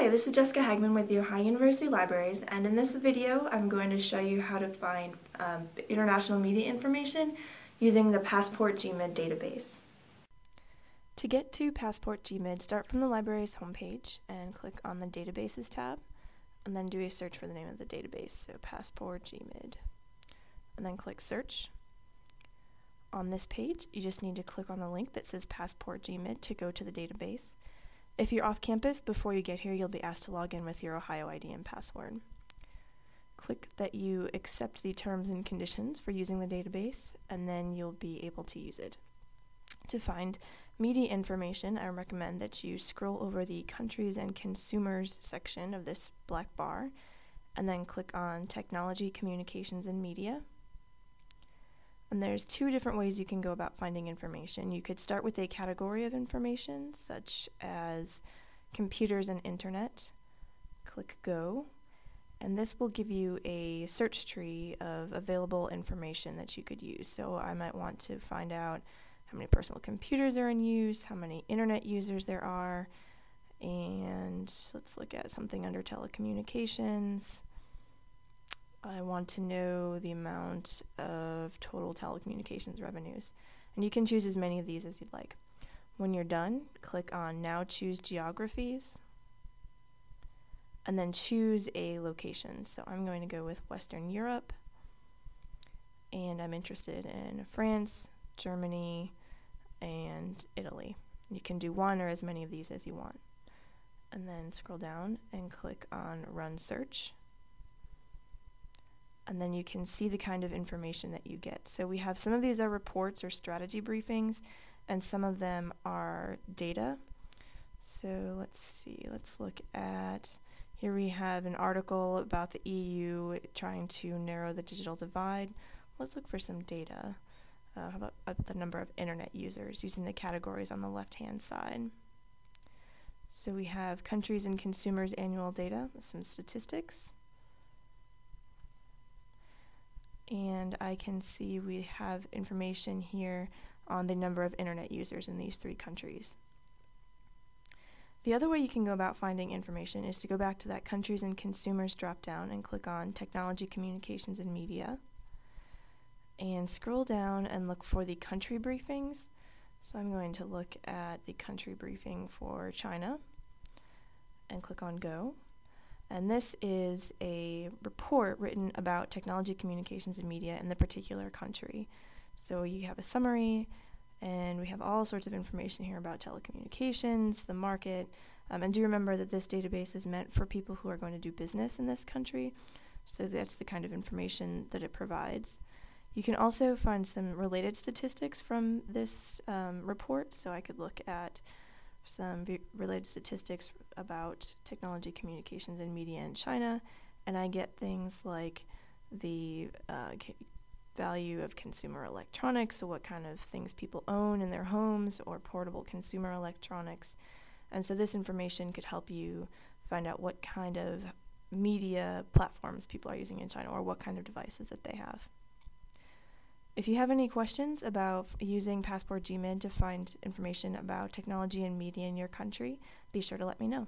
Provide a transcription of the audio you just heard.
Hi, this is Jessica Hagman with the Ohio University Libraries, and in this video I'm going to show you how to find um, international media information using the Passport GMID database. To get to Passport GMID, start from the library's homepage and click on the Databases tab, and then do a search for the name of the database, so Passport GMID. And then click Search. On this page, you just need to click on the link that says Passport GMID to go to the database. If you're off campus, before you get here, you'll be asked to log in with your Ohio ID and password. Click that you accept the terms and conditions for using the database, and then you'll be able to use it. To find media information, I recommend that you scroll over the Countries and Consumers section of this black bar, and then click on Technology, Communications, and Media. And there's two different ways you can go about finding information. You could start with a category of information, such as computers and internet. Click Go, and this will give you a search tree of available information that you could use. So I might want to find out how many personal computers are in use, how many internet users there are, and let's look at something under telecommunications. I want to know the amount of total telecommunications revenues. And you can choose as many of these as you'd like. When you're done, click on Now Choose Geographies, and then choose a location. So I'm going to go with Western Europe, and I'm interested in France, Germany, and Italy. You can do one or as many of these as you want. And then scroll down and click on Run Search. And then you can see the kind of information that you get. So we have some of these are reports or strategy briefings, and some of them are data. So let's see, let's look at, here we have an article about the EU trying to narrow the digital divide. Let's look for some data. Uh, how about, about the number of internet users using the categories on the left-hand side. So we have countries and consumers annual data, some statistics. And I can see we have information here on the number of internet users in these three countries. The other way you can go about finding information is to go back to that countries and consumers drop down and click on technology, communications, and media and scroll down and look for the country briefings. So I'm going to look at the country briefing for China and click on Go. And this is a report written about technology, communications, and media in the particular country. So you have a summary, and we have all sorts of information here about telecommunications, the market, um, and do remember that this database is meant for people who are going to do business in this country. So that's the kind of information that it provides. You can also find some related statistics from this um, report. So I could look at some related statistics about technology, communications, and media in China, and I get things like the uh, value of consumer electronics, so what kind of things people own in their homes, or portable consumer electronics. And so this information could help you find out what kind of media platforms people are using in China or what kind of devices that they have. If you have any questions about using Passport GMID to find information about technology and media in your country, be sure to let me know.